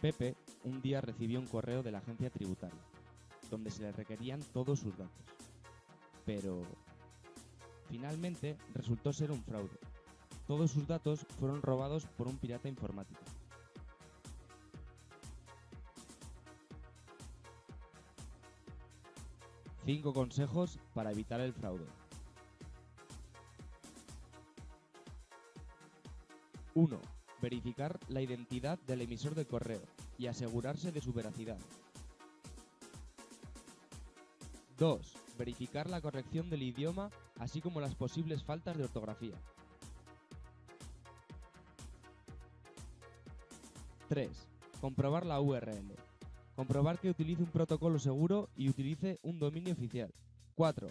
Pepe un día recibió un correo de la agencia tributaria, donde se le requerían todos sus datos. Pero finalmente resultó ser un fraude. Todos sus datos fueron robados por un pirata informático. Cinco consejos para evitar el fraude. 1. Verificar la identidad del emisor de correo y asegurarse de su veracidad. 2. Verificar la corrección del idioma así como las posibles faltas de ortografía. 3. Comprobar la URL. Comprobar que utilice un protocolo seguro y utilice un dominio oficial. 4.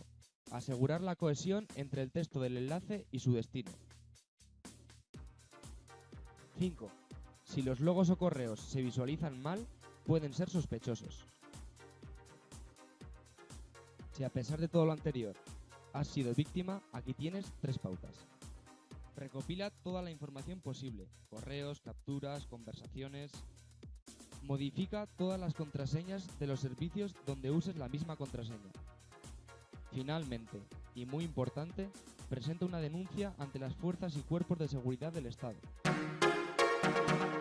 Asegurar la cohesión entre el texto del enlace y su destino. 5. Si los logos o correos se visualizan mal, pueden ser sospechosos. Si a pesar de todo lo anterior has sido víctima, aquí tienes tres pautas. Recopila toda la información posible, correos, capturas, conversaciones. Modifica todas las contraseñas de los servicios donde uses la misma contraseña. Finalmente, y muy importante, presenta una denuncia ante las fuerzas y cuerpos de seguridad del Estado. thank you